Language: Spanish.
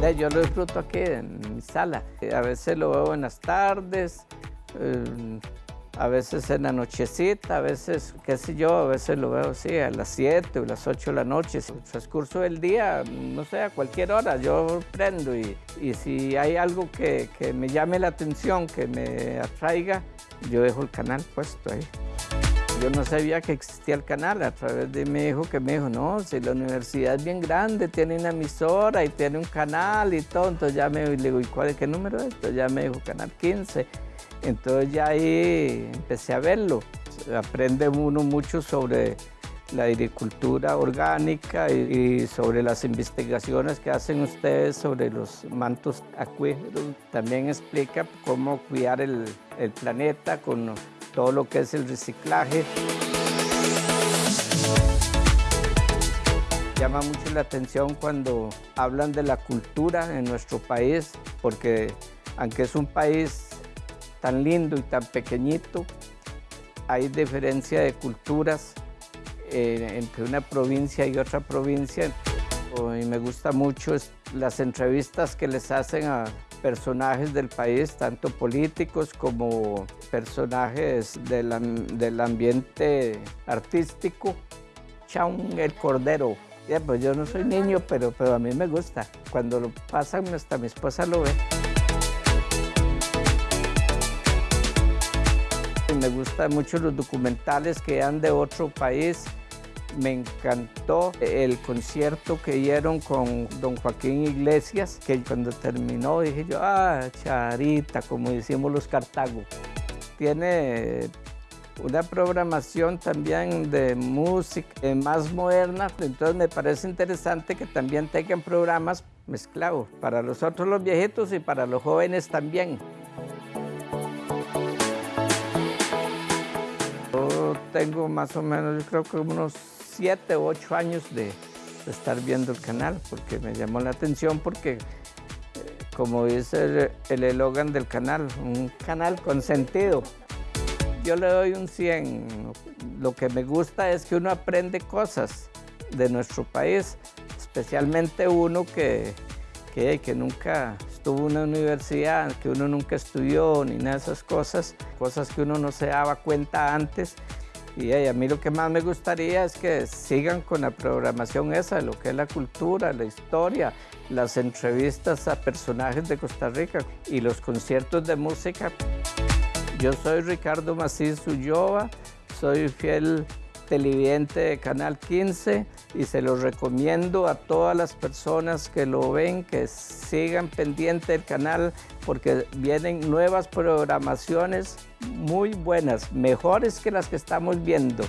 Yo lo disfruto aquí en mi sala. A veces lo veo en las tardes, eh, a veces en la nochecita, a veces, qué sé yo, a veces lo veo así a las 7 o las 8 de la noche. El transcurso del día, no sé, a cualquier hora, yo prendo y, y si hay algo que me llame la atención, que me atraiga, yo dejo el canal puesto ahí. Yo no sabía que existía el canal a través de mi hijo que me dijo, no, si la universidad es bien grande, tiene una emisora y tiene un canal y todo. Entonces ya me digo, ¿y cuál es qué número es? Entonces ya me dijo canal 15. Entonces ya ahí empecé a verlo. Aprende uno mucho sobre la agricultura orgánica y, sobre las investigaciones que hacen ustedes sobre los mantos acuíferos. También explica cómo cuidar el planeta con todo lo que es el reciclaje. Llama mucho la atención cuando hablan de la cultura en nuestro país, porque aunque es un país tan lindo y tan pequeñito, hay diferencia de culturas eh, entre una provincia y otra provincia. Y me gusta mucho las entrevistas que les hacen a personajes del país, tanto políticos como personajes del, del ambiente artístico. Chaun el Cordero. pues yo no soy niño, pero, pero a mí me gusta. Cuando lo pasan, hasta mi esposa lo ve. Me gustan mucho los documentales que dan de otro país me encantó el concierto que dieron con don Joaquín Iglesias, que cuando terminó dije yo, ah, charita, como decimos los cartagos. Tiene una programación también de música más moderna, entonces me parece interesante que también tengan programas mezclados para nosotros los viejitos y para los jóvenes también. Tengo más o menos, yo creo que unos siete o ocho años de, estar viendo el canal porque me llamó la atención porque eh, como dice el eslogan del canal, un canal con sentido. Yo le doy un 100. Lo que me gusta es que uno aprende cosas de nuestro país, especialmente uno que, que, que nunca estuvo en una universidad, que uno nunca estudió ni nada de esas cosas, cosas que uno no se daba cuenta antes y a mí lo que más me gustaría es que sigan con la programación esa, lo que es la cultura, la historia, las entrevistas a personajes de Costa Rica y los conciertos de música. Yo soy Ricardo Macís Ulloa, soy fiel televidente de Canal 15 y se lo recomiendo a todas las personas que lo ven, que sigan pendiente del canal porque vienen nuevas programaciones muy buenas, mejores que las que estamos viendo.